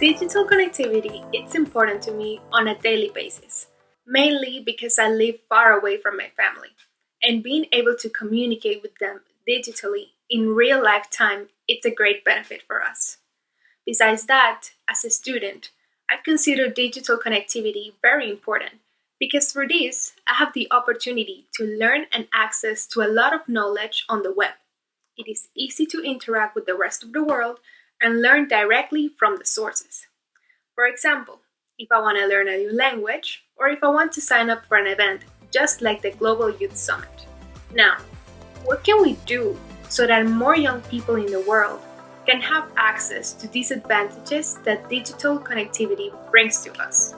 Digital connectivity is important to me on a daily basis, mainly because I live far away from my family, and being able to communicate with them digitally in real life time it's a great benefit for us. Besides that, as a student, I consider digital connectivity very important because for this, I have the opportunity to learn and access to a lot of knowledge on the web. It is easy to interact with the rest of the world and learn directly from the sources. For example, if I want to learn a new language, or if I want to sign up for an event just like the Global Youth Summit. Now, what can we do so that more young people in the world can have access to these advantages that digital connectivity brings to us?